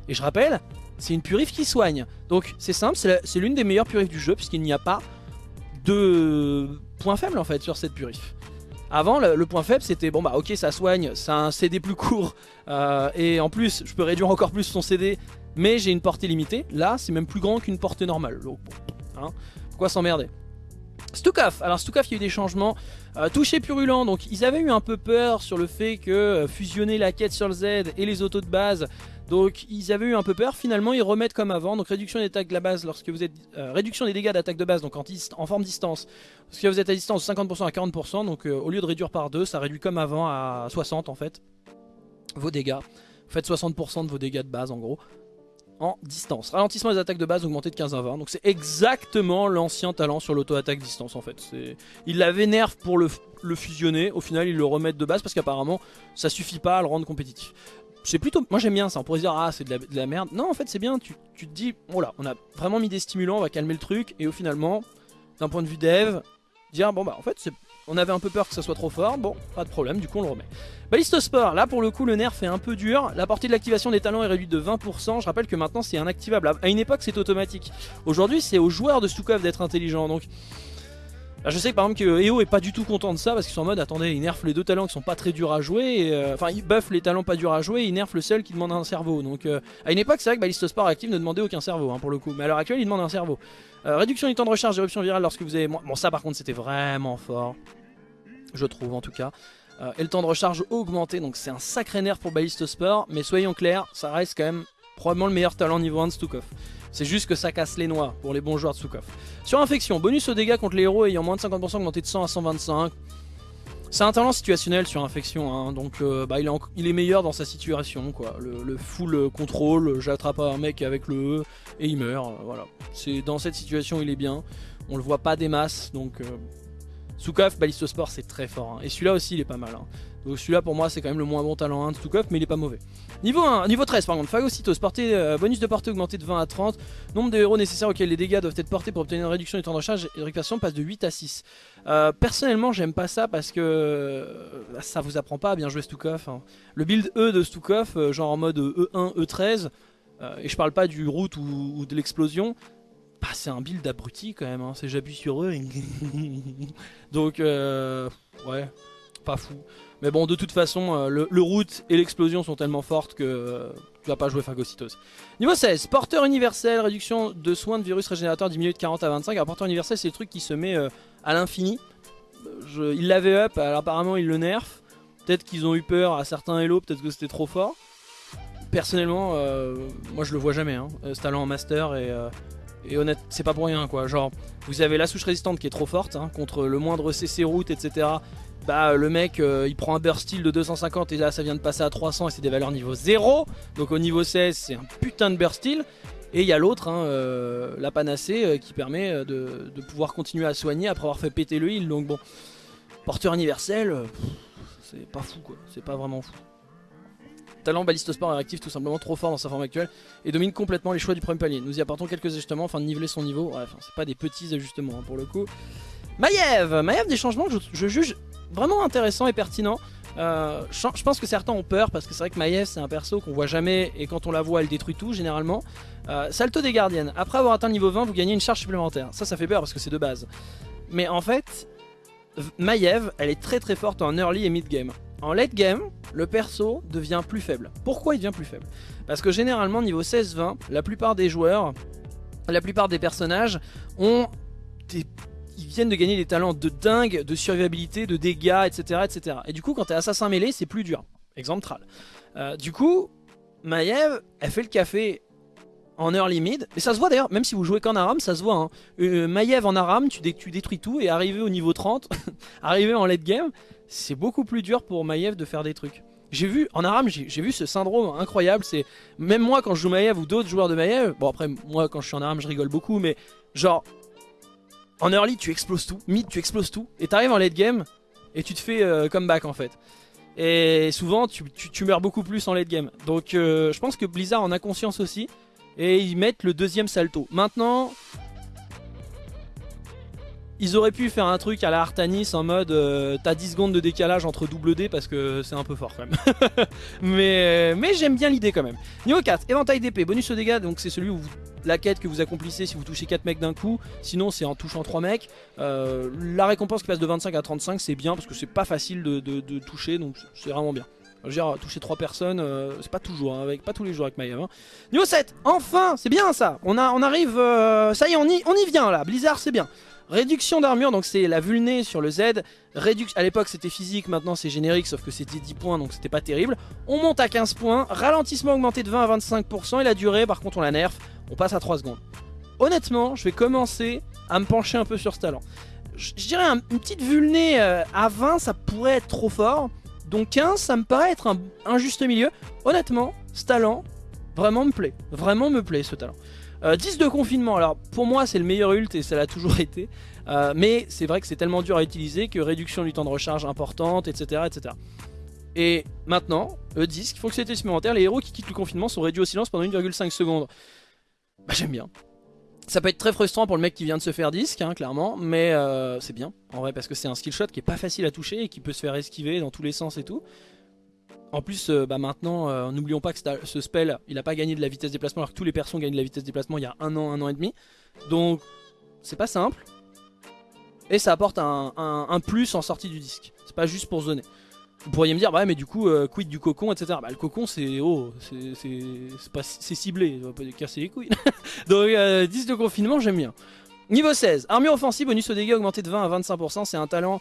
Et je rappelle, c'est une purif qui soigne. Donc c'est simple, c'est l'une des meilleures purifs du jeu puisqu'il n'y a pas de point faible en fait sur cette purif. Avant, le, point faible c'était bon bah ok ça soigne, c'est un CD plus court euh, et en plus je peux réduire encore plus son CD mais j'ai une portée limitée. Là, c'est même plus grand qu'une portée normale. Donc, hein, pourquoi s'emmerder? Stukov, alors Stukov il y a eu des changements, euh, touché purulent, donc ils avaient eu un peu peur sur le fait que euh, fusionner la quête sur le Z et les autos de base, donc ils avaient eu un peu peur, finalement ils remettent comme avant, donc réduction des attaques de base lorsque vous êtes, euh, réduction des dégâts d'attaque de base, donc en, en, forme distance, lorsque vous êtes à distance 50% à 40%, donc au lieu de réduire par 2, ça réduit comme avant à 60 en fait, vos dégâts, vous faites 60% de vos dégâts de base en gros, en distance. Ralentissement des attaques de base augmenté de 15 à 20. Donc c'est exactement l'ancien talent sur l'auto-attaque distance en fait. Il l'avait nerf pour le, fusionner. Au final, ils le remettent de base parce qu'apparemment, ça suffit pas à le rendre compétitif. C'est plutôt... Moi j'aime bien ça. On pourrait se dire, ah c'est de, la merde. Non, en fait, c'est bien. Tu, te dis, oh là, on a vraiment mis des stimulants, on va calmer le truc. Et au finalement, d'un point de vue dev, dire, bon bah en fait, on avait un peu peur que ça soit trop fort, bon, pas de problème, du coup on le remet. Ballistosport, là pour le coup le nerf est un peu dur, la portée de l'activation des talents est réduite de 20%, je rappelle que maintenant c'est un activable, à une époque c'est automatique. Aujourd'hui c'est aux joueurs de Stukov d'être intelligents, donc... je sais que par exemple que EO est pas du tout content de ça parce qu'ils sont en mode attendez ils nerfent les deux talents qui sont pas très durs à jouer euh, enfin ils buffent les talents pas durs à jouer ils nerfent le seul qui demande un cerveau. Donc euh, à une époque c'est vrai que Ballistosport active ne demandait aucun cerveau hein, pour le coup. Mais à l'heure actuelle il demande un cerveau. Euh, réduction du temps de recharge d'éruption virale lorsque vous avez bon ça par contre c'était vraiment fort. Je trouve en tout cas. Et le temps de recharge augmenté, donc c'est un sacré nerf pour Balliste Sport, mais soyons clairs, ça reste quand même probablement le meilleur talent niveau 1 de Stukov. C'est juste que ça casse les noix pour les bons joueurs de Stukov. Sur infection, bonus aux dégâts contre les héros ayant moins de 50% augmenté de 100 à 125. C'est un talent situationnel sur infection, hein, donc euh, bah, il, est meilleur dans sa situation. Le, full contrôle, j'attrape un mec avec le E et il meurt. Euh, voilà. C'est Dans cette situation, il est bien. On le voit pas des masses, donc Stukov, Ballistosport c'est très fort. Hein. Et celui-là aussi il est pas mal. Hein. Donc celui-là pour moi c'est quand même le moins bon talent 1 de Stukov mais il est pas mauvais. Niveau 1, niveau 13 par contre, Phagocytos, portée, euh, bonus de portée augmenté de 20 à 30. Nombre de héros nécessaires auxquels les dégâts doivent être portés pour obtenir une réduction du temps de recharge et de récupération passe de 8 à 6. Euh, personnellement j'aime pas ça parce que euh, ça vous apprend pas à bien jouer Stukov. Hein. Le build E de Stukov, genre en mode E1, E13, et je parle pas du route ou de l'explosion, bah, c'est un build abruti quand même, hein. c'est j'appuie sur eux. Donc, euh, ouais, pas fou. Mais bon, de toute façon, euh, le, route et l'explosion sont tellement fortes que euh, tu vas pas jouer phagocytose. Niveau 16, porteur universel, réduction de soins de virus régénérateur diminué de 40 à 25. Alors, porteur universel, c'est le truc qui se met à l'infini. Il l'avait up, alors apparemment, il le nerf. Peut-être qu'ils ont eu peur à certains Hello, peut-être que c'était trop fort. Personnellement, moi je le vois jamais, hein, ce talent en master et et honnête, c'est pas pour rien quoi. Genre, vous avez la souche résistante qui est trop forte hein, contre le moindre CC route, etc. Bah, le mec euh, il prend un burst de 250 et là ça vient de passer à 300 et c'est des valeurs niveau 0. Donc au niveau 16, c'est un putain de burst. Et il y a l'autre, hein, euh, la panacée, euh, qui permet de, pouvoir continuer à soigner après avoir fait péter le heal. Donc bon, porteur universel, c'est pas fou quoi, c'est pas vraiment fou. Talent baliste sport est réactif tout simplement trop fort dans sa forme actuelle et domine complètement les choix du premier palier. Nous y apportons quelques ajustements afin de niveler son niveau. C'est pas des petits ajustements hein, pour le coup. Maiev Maiev, des changements que je, juge vraiment intéressants et pertinents. Euh, je, pense que certains ont peur parce que c'est vrai que Maiev c'est un perso qu'on voit jamais et quand on la voit elle détruit tout généralement. Euh, salto des gardiennes. Après avoir atteint niveau 20 vous gagnez une charge supplémentaire. Ça ça fait peur parce que c'est de base. Mais en fait Maiev elle est très très forte en early et mid game. En late game le perso devient plus faible. Pourquoi il devient plus faible? Parce que généralement niveau 16-20 la plupart des joueurs, la plupart des personnages ont des ils viennent de gagner des talents de dingue, de survivabilité, de dégâts, etc. etc. Et du coup, quand t'es assassin mêlé, c'est plus dur. Exemple Tral. Euh, du coup, Maiev, elle fait le café en early mid. Et ça se voit d'ailleurs, même si vous jouez qu'en Aram, ça se voit. Hein. Euh, Maiev en Aram, tu, tu, détruis tout et arrivé au niveau 30, arrivé en late game, c'est beaucoup plus dur pour Maiev de faire des trucs. J'ai vu, en Aram, j'ai vu ce syndrome incroyable. C'est Même moi, quand je joue Maiev ou d'autres joueurs de Maiev, bon après, moi, quand je suis en Aram, je rigole beaucoup, mais genre, en early, tu exploses tout. Mid, tu exploses tout. Et t'arrives en late game et tu te fais euh, comeback en fait. Et souvent, tu, meurs beaucoup plus en late game. Donc, euh, je pense que Blizzard en a conscience aussi. Et ils mettent le deuxième salto. Maintenant, ils auraient pu faire un truc à la Artanis en mode euh, t'as 10 secondes de décalage entre double D parce que c'est un peu fort quand même. mais mais j'aime bien l'idée quand même. Niveau 4, éventail d'épée, bonus au dégâts, donc c'est celui où la quête que vous accomplissez si vous touchez 4 mecs d'un coup, sinon c'est en touchant 3 mecs. Euh, la récompense qui passe de 25 à 35 c'est bien parce que c'est pas facile de, toucher donc c'est vraiment bien. Je veux dire, toucher 3 personnes, euh, c'est pas toujours, hein, avec, pas tous les jours avec Maiev. Hein. Niveau 7, enfin, c'est bien ça. On, a, on arrive, ça y est, on y, on y vient là. Blizzard, c'est bien. Réduction d'armure, donc c'est la vulné sur le Z. à l'époque c'était physique, maintenant c'est générique, sauf que c'était 10 points, donc c'était pas terrible. On monte à 15 points, ralentissement augmenté de 20 à 25%, et la durée, par contre on la nerf, on passe à 3 secondes. Honnêtement, je vais commencer à me pencher un peu sur ce talent. Je, dirais une petite vulné euh, à 20, ça pourrait être trop fort. Donc 15, ça me paraît être un, un juste milieu. Honnêtement, ce talent, vraiment me plaît. Vraiment me plaît ce talent. 10 euh, de confinement, alors pour moi c'est le meilleur ult et ça l'a toujours été. Euh, mais c'est vrai que c'est tellement dur à utiliser que réduction du temps de recharge importante, etc. etc. Et maintenant, E10, fonctionnalité supplémentaire, les héros qui quittent le confinement sont réduits au silence pendant 1,5 secondes. Bah j'aime bien. Ça peut être très frustrant pour le mec qui vient de se faire disque, hein, clairement, mais euh, c'est bien, en vrai, parce que c'est un skill shot qui est pas facile à toucher et qui peut se faire esquiver dans tous les sens et tout. En plus, euh, bah maintenant, euh, n'oublions pas que ce spell, il a pas gagné de la vitesse de déplacement alors que tous les persos gagnent de la vitesse de déplacement il y a un an, un an et demi. Donc, c'est pas simple. Et ça apporte un, plus en sortie du disque. C'est pas juste pour zoner. Vous pourriez me dire, bah ouais, mais du coup, euh, quid du cocon, etc. Bah le cocon, c'est oh, c'est ciblé, on va pas casser les couilles. Donc, 10 de confinement, j'aime bien. Niveau 16, armure offensive, bonus au dégâts augmenté de 20 à 25%, c'est un talent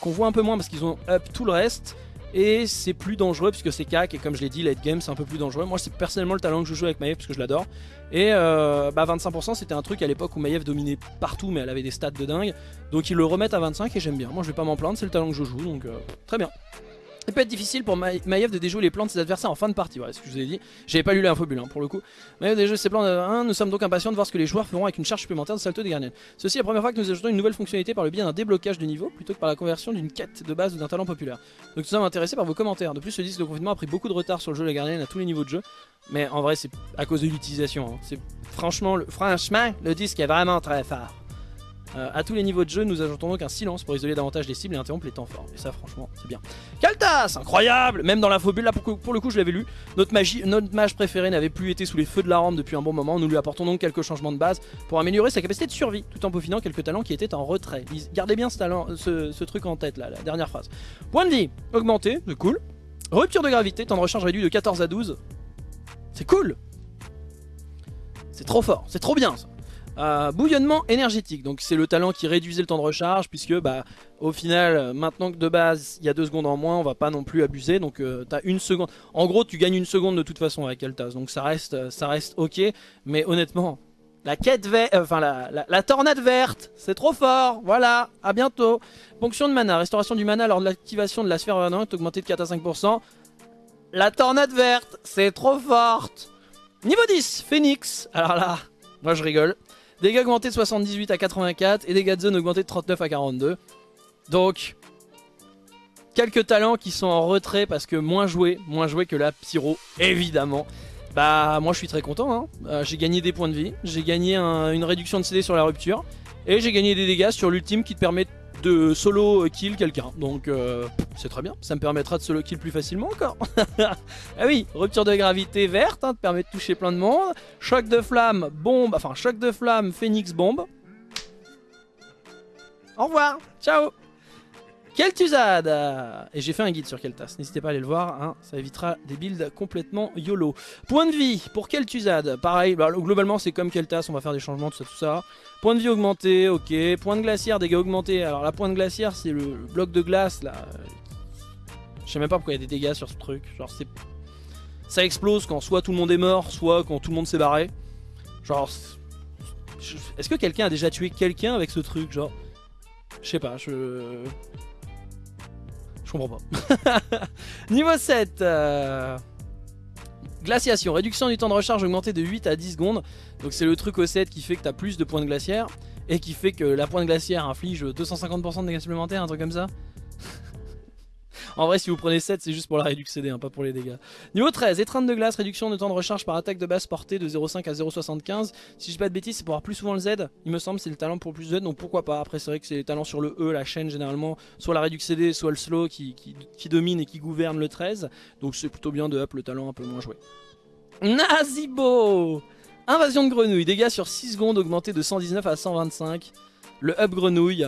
qu'on voit un peu moins parce qu'ils ont up tout le reste. Et c'est plus dangereux puisque c'est cac et comme je l'ai dit, late game c'est un peu plus dangereux. Moi c'est personnellement le talent que je joue avec Maiev parce que je l'adore. Et euh, bah 25% c'était un truc à l'époque où Maiev dominait partout mais elle avait des stats de dingue. Donc ils le remettent à 25 et j'aime bien. Moi je vais pas m'en plaindre, c'est le talent que je joue donc euh, très bien. Il peut être difficile pour Maiev de déjouer les plans de ses adversaires en fin de partie, voilà ce que je vous ai dit. J'avais pas lu l'infobule hein, pour le coup. Maiev déjoue ses plans de 1, nous sommes donc impatients de voir ce que les joueurs feront avec une charge supplémentaire de salto des gardiens. Ceci est la première fois que nous ajoutons une nouvelle fonctionnalité par le biais d'un déblocage de niveau plutôt que par la conversion d'une quête de base ou d'un talent populaire. Donc nous sommes intéressés par vos commentaires. De plus, ce disque de confinement a pris beaucoup de retard sur le jeu de la gardienne à tous les niveaux de jeu. Mais en vrai, c'est à cause de l'utilisation. Hein. C'est franchement, le... franchement, le disque est vraiment très fort. Euh, à tous les niveaux de jeu, nous ajoutons donc un silence pour isoler davantage les cibles et interrompre les temps forts. Et ça, franchement, c'est bien. Kaltas Incroyable Même dans l'infobule, là, pour, le coup, je l'avais lu. Notre, magie, notre mage préféré n'avait plus été sous les feux de la rampe depuis un bon moment. Nous lui apportons donc quelques changements de base pour améliorer sa capacité de survie, tout en peaufinant quelques talents qui étaient en retrait. Gardez bien ce, truc en tête, là, la dernière phrase. Point de vie, augmenté, c'est cool. Rupture de gravité, temps de recharge réduit de 14 à 12. C'est cool C'est trop fort, c'est trop bien ça euh, bouillonnement énergétique, donc c'est le talent qui réduisait le temps de recharge puisque bah au final maintenant que de base il y a deux secondes en moins on va pas non plus abuser. Donc euh, t'as une seconde. En gros tu gagnes une seconde de toute façon avec Altas. Donc ça reste ça reste ok. Mais honnêtement la quête verte, euh, enfin la, la, tornade verte, c'est trop fort, voilà, à bientôt. Ponction de mana, restauration du mana lors de l'activation de la sphère est augmentée de 4 à 5%. La tornade verte, c'est trop forte. Niveau 10, Phoenix, alors là, moi je rigole. Dégâts augmentés de 78 à 84 et dégâts de zone augmentés de 39 à 42. Donc, quelques talents qui sont en retrait parce que moins joué, moins joué que la Pyro, évidemment. Bah moi je suis très content, hein. Euh, j'ai gagné des points de vie, j'ai gagné une réduction de CD sur la rupture, et j'ai gagné des dégâts sur l'ultime qui te permet solo kill quelqu'un. Donc euh, c'est très bien, ça me permettra de solo kill plus facilement encore. ah oui, rupture de gravité verte, hein, te permet de toucher plein de monde. Choc de flamme, bombe, enfin choc de flamme, phoenix bombe. Au revoir, ciao Kel'Thuzad Et j'ai fait un guide sur Kel'Thas, n'hésitez pas à aller le voir, hein, ça évitera des builds complètement YOLO. Point de vie pour Kel'Thuzad, pareil, bah, globalement c'est comme Kel'Thas, on va faire des changements, tout ça, tout ça. Point de vie augmenté, ok. Point de glaciaire, dégâts augmentés. Alors la point de glaciaire, c'est le, bloc de glace, là. Je sais même pas pourquoi il y a des dégâts sur ce truc. Genre c'est... Ça explose quand soit tout le monde est mort, soit quand tout le monde s'est barré. Genre... Est-ce que quelqu'un a déjà tué quelqu'un avec ce truc, genre? Je sais pas, je... Comprends pas. Niveau 7 euh, Glaciation, réduction du temps de recharge augmenté de 8 à 10 secondes. Donc c'est le truc au 7 qui fait que tu as plus de points de glaciaire. Et qui fait que la pointe glaciaire inflige 250% de dégâts supplémentaires, un truc comme ça. En vrai, si vous prenez 7, c'est juste pour la réduction CD, hein, pas pour les dégâts. Niveau 13, étreinte de glace, réduction de temps de recharge par attaque de base portée de 0,5 à 0,75. Si je dis pas de bêtises, c'est pour avoir plus souvent le Z. Il me semble, c'est le talent pour plus de Z, donc pourquoi pas. Après, c'est vrai que c'est les talents sur le E, la chaîne généralement, soit la réduction CD, soit le slow qui, qui domine et qui gouverne le 13. Donc c'est plutôt bien de up le talent un peu moins joué. Nazibo Invasion de grenouille, dégâts sur 6 secondes augmentés de 119 à 125. Le up grenouille,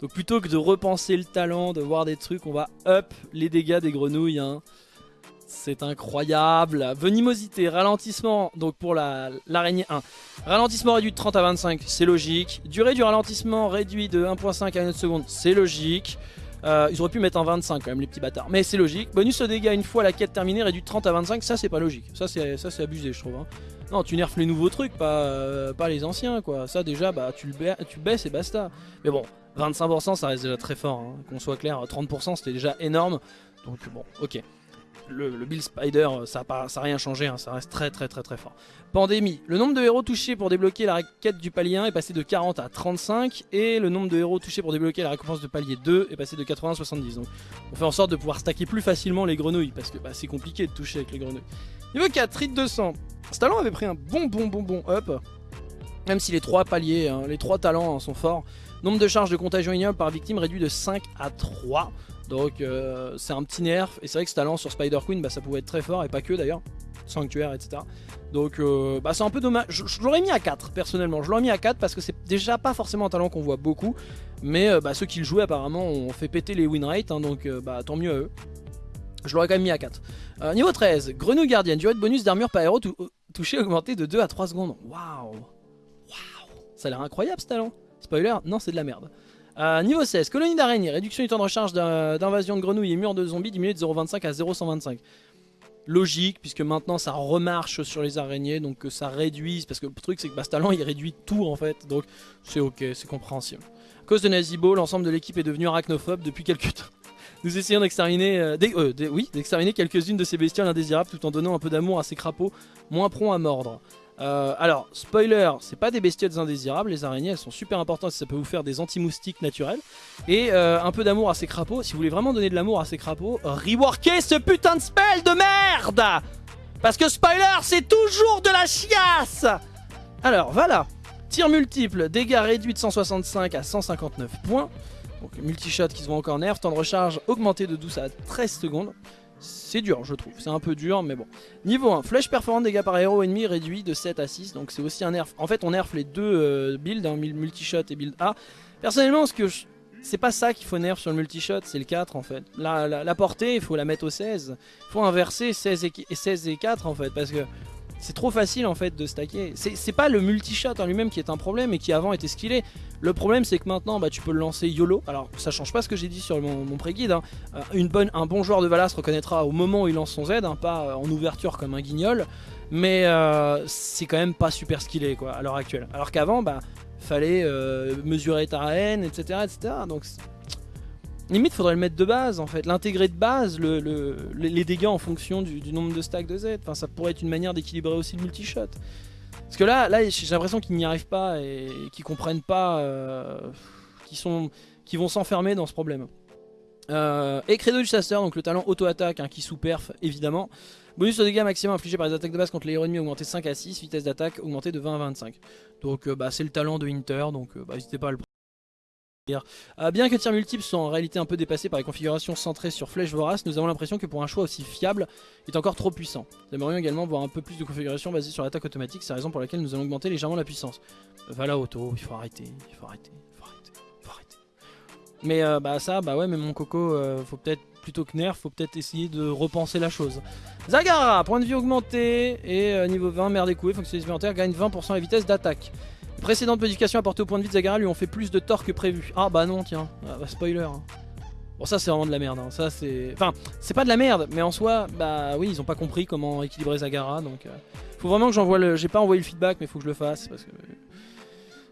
donc plutôt que de repenser le talent, de voir des trucs, on va up les dégâts des grenouilles. Hein. C'est incroyable. Venimosité, ralentissement, donc pour l'araignée 1. Ralentissement réduit de 30 à 25, c'est logique. Durée du ralentissement réduit de 1.5 à 1 seconde, c'est logique. Euh, ils auraient pu mettre un 25 quand même les petits bâtards. Mais c'est logique. Bonus de dégâts une fois la quête terminée réduit de 30 à 25, ça c'est pas logique. Ça c'est abusé je trouve. Hein. Non, tu nerfs les nouveaux trucs, pas, euh, pas les anciens quoi. Ça déjà, bah tu le tu baisses et basta. Mais bon, 25% ça reste déjà très fort, hein. qu'on soit clair, 30% c'était déjà énorme. Donc bon, ok. Le, Bill Spider, ça n'a rien changé, hein. ça reste très très très très fort. Pandémie, le nombre de héros touchés pour débloquer la quête du palier 1 est passé de 40 à 35 et le nombre de héros touchés pour débloquer la récompense de palier 2 est passé de 80 à 70. Donc on fait en sorte de pouvoir stacker plus facilement les grenouilles parce que bah, c'est compliqué de toucher avec les grenouilles. Niveau 4, Rit 200. Ce talent avait pris un bon bon bon bon up. Même si les trois paliers, hein, les trois talents sont forts. Nombre de charges de contagion ignoble par victime réduit de 5 à 3. Donc euh, c'est un petit nerf. Et c'est vrai que ce talent sur Spider Queen, bah, ça pouvait être très fort. Et pas que d'ailleurs. Sanctuaire, etc. Donc euh, bah, c'est un peu dommage. Je, l'aurais mis à 4 personnellement. Je l'aurais mis à 4 parce que c'est déjà pas forcément un talent qu'on voit beaucoup. Mais euh, bah, ceux qui le jouaient apparemment ont fait péter les win rates. Hein, donc bah, tant mieux à eux. Je l'aurais quand même mis à 4. niveau 13, Grenouille Gardienne, durée de bonus d'armure par héros touché augmenté de 2 à 3 secondes. Waouh Ça a l'air incroyable ce talent. Spoiler, non c'est de la merde. Euh, niveau 16, colonie d'araignée, réduction du temps de recharge d'invasion de grenouilles et murs de zombies diminué de 0,25 à 0,125. Logique, puisque maintenant ça remarche sur les araignées, donc que ça réduise, parce que le truc c'est que Bastalan il réduit tout en fait, donc c'est ok, c'est compréhensible. À cause de Nazibo, l'ensemble de l'équipe est devenu arachnophobe depuis quelques temps. Nous essayons d'exterminer euh, euh, oui, quelques-unes de ces bestioles indésirables tout en donnant un peu d'amour à ces crapauds moins prompts à mordre. Euh, alors, spoiler, c'est pas des bestioles indésirables, les araignées elles sont super importantes, ça peut vous faire des anti-moustiques naturels. Et euh, un peu d'amour à ces crapauds, si vous voulez vraiment donner de l'amour à ces crapauds, reworkez ce putain de spell de merde Parce que spoiler, c'est toujours de la chiasse Alors, voilà, tir multiple, dégâts réduits de 165 à 159 points. Donc multi-shot qui se vont encore nerf, temps de recharge augmenté de 12 à 13 secondes. C'est dur, je trouve. C'est un peu dur, mais bon. Niveau 1, flèche perforante dégâts par héros ennemi réduit de 7 à 6. Donc c'est aussi un nerf. En fait, on nerf les deux euh, builds, hein, multi-shot et build A. Personnellement, ce que c'est pas ça qu'il faut nerf sur le multi-shot, c'est le 4 en fait. La, la, portée, il faut la mettre au 16. Il faut inverser 16 et, 16 et 4 en fait, parce que c'est trop facile en fait de stacker. C'est pas le multi-shot en lui-même qui est un problème et qui avant était skillé. Le problème c'est que maintenant bah, tu peux le lancer YOLO. Alors ça change pas ce que j'ai dit sur mon, pré-guide. Hein. Euh, un bon joueur de Valas reconnaîtra au moment où il lance son Z, hein, pas euh, en ouverture comme un guignol. Mais euh, c'est quand même pas super skillé à l'heure actuelle. Alors qu'avant bah fallait mesurer ta haine, etc. etc. Donc Limite, faudrait le mettre de base en fait, l'intégrer de base, les dégâts en fonction du, nombre de stacks de Z. Enfin, ça pourrait être une manière d'équilibrer aussi le multi-shot. Parce que là, là j'ai l'impression qu'ils n'y arrivent pas et qu'ils comprennent pas, euh, qu'ils vont s'enfermer dans ce problème. Euh, et Credo du chasseur, donc le talent auto-attaque hein, qui sous-perf évidemment. Bonus de dégâts maximum infligé par les attaques de base contre les héros ennemis augmenté 5 à 6, vitesse d'attaque augmentée de 20 à 25. Donc bah, c'est le talent de Winter, donc bah, n'hésitez pas à le euh, bien que tir multiples soient en réalité un peu dépassés par les configurations centrées sur flèche vorace, nous avons l'impression que pour un choix aussi fiable, il est encore trop puissant. Nous aimerions également voir un peu plus de configurations basées sur l'attaque automatique, c'est la raison pour laquelle nous allons augmenter légèrement la puissance. Voilà auto, il faut arrêter, il faut arrêter, il faut arrêter, il faut arrêter. Mais euh, bah ça, bah ouais, mais mon coco, euh, faut peut-être plutôt que nerf, faut peut-être essayer de repenser la chose. Zagara, point de vie augmenté, et niveau 20, merde écouée, fonction supplémentaire, gagne 20% la vitesse d'attaque. Précédentes modifications apportées au point de vie de Zagara lui ont fait plus de tort que prévu. Ah bah non tiens, ah, bah, spoiler. Hein. Bon ça c'est vraiment de la merde, hein. ça c'est... Enfin, c'est pas de la merde, mais en soi, bah oui, ils ont pas compris comment équilibrer Zagara, donc... Euh, faut vraiment que j'envoie le... J'ai pas envoyé le feedback, mais faut que je le fasse, parce que...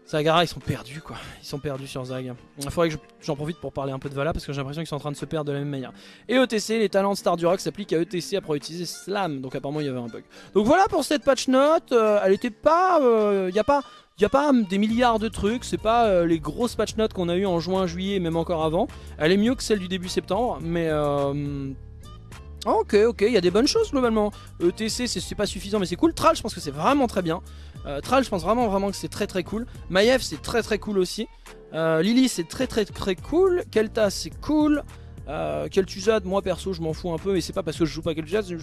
Zagara, ils sont perdus quoi, ils sont perdus sur Zag. Il faudrait que j'en profite pour parler un peu de Vala, parce que j'ai l'impression qu'ils sont en train de se perdre de la même manière. Et ETC, les talents de Star du Rock s'appliquent à ETC après utiliser Slam, donc apparemment il y avait un bug. Donc voilà pour cette patch note, euh, elle était pas... Il euh, a pas il a pas des milliards de trucs, c'est pas euh, les grosses patch notes qu'on a eu en juin, juillet, même encore avant. Elle est mieux que celle du début septembre, mais... Euh... Ok, ok, il y a des bonnes choses globalement. ETC, c'est pas suffisant, mais c'est cool. Tral, je pense que c'est vraiment très bien. Euh, Tral, je pense vraiment vraiment que c'est très très cool. Maiev, c'est très très cool aussi. Euh, Lily, c'est très très très cool. Kelta, c'est cool. Kel'Thuzad, moi perso, je m'en fous un peu, mais c'est pas parce que je joue pas Kel'Thuzad, je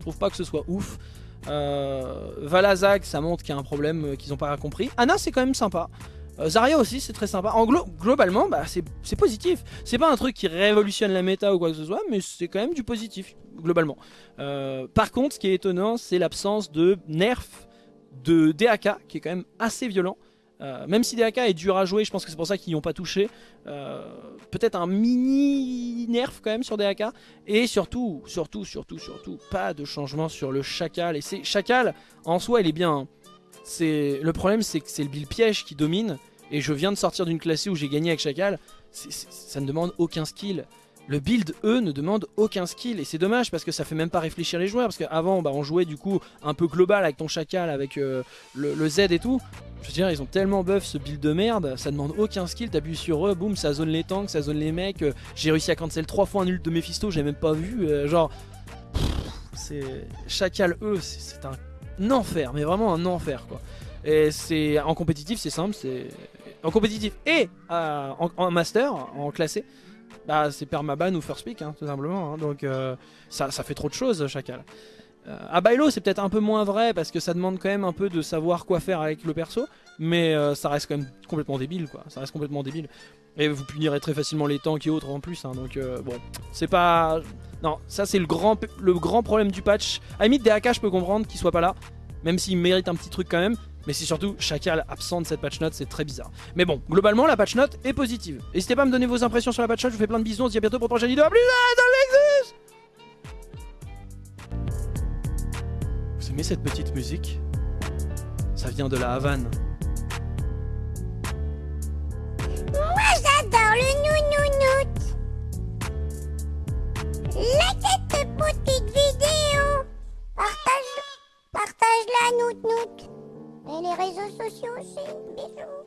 trouve pas que ce soit ouf. Euh, Valazag, ça montre qu'il y a un problème euh, qu'ils n'ont pas compris. Anna, c'est quand même sympa. Euh, Zarya aussi, c'est très sympa. En globalement, bah, c'est positif. C'est pas un truc qui révolutionne la méta ou quoi que ce soit, mais c'est quand même du positif, globalement. par contre, ce qui est étonnant, c'est l'absence de nerf de DAK, qui est quand même assez violent. Euh, même si DAK est dur à jouer, je pense que c'est pour ça qu'ils n'y ont pas touché. Euh, peut-être un mini nerf quand même sur DAK. Et surtout, surtout, surtout, surtout, pas de changement sur le Chacal. Et c'est Chacal, en soi, il est bien. Hein. Le problème, c'est que c'est le build piège qui domine. Et je viens de sortir d'une classée où j'ai gagné avec Chacal. ça ne demande aucun skill. Le build, eux, ne demande aucun skill. Et c'est dommage parce que ça fait même pas réfléchir les joueurs. Parce qu'avant, bah, on jouait du coup un peu global avec ton chacal, avec euh, le, Z et tout. Je veux dire, ils ont tellement buff ce build de merde, ça demande aucun skill, t'appuies sur eux, boum, ça zone les tanks, ça zone les mecs. Euh, j'ai réussi à cancel 3 fois un ult de Mephisto, j'ai même pas vu. Euh, genre, c'est. Chacal, eux, c'est un enfer, mais vraiment un enfer quoi. Et c'est en compétitif, c'est simple, c'est. En compétitif et en, master, en classé, bah, c'est permaban ou first pick, hein, tout simplement. Hein. donc euh, ça, fait trop de choses, Chacal. Euh, à Bailo, c'est peut-être un peu moins vrai parce que ça demande quand même un peu de savoir quoi faire avec le perso. Mais euh, ça reste quand même complètement débile, quoi. Ça reste complètement débile. Et vous punirez très facilement les tanks et autres en plus. Hein. donc bon, c'est pas... Non, ça c'est le grand, problème du patch. À limite, des AK, je peux comprendre qu'ils soient pas là. Même s'ils méritent un petit truc quand même. Mais c'est surtout Chacal absent de cette patch note, c'est très bizarre. Mais bon, globalement, la patch note est positive. N'hésitez pas à me donner vos impressions sur la patch note, je vous fais plein de bisous, on se dit à bientôt pour une prochaine vidéo. A plus dans Vous aimez cette petite musique? Ça vient de la Havane. Moi j'adore le nounounout Like cette petite vidéo Partage, partage la nout nout et les réseaux sociaux aussi. Bisous.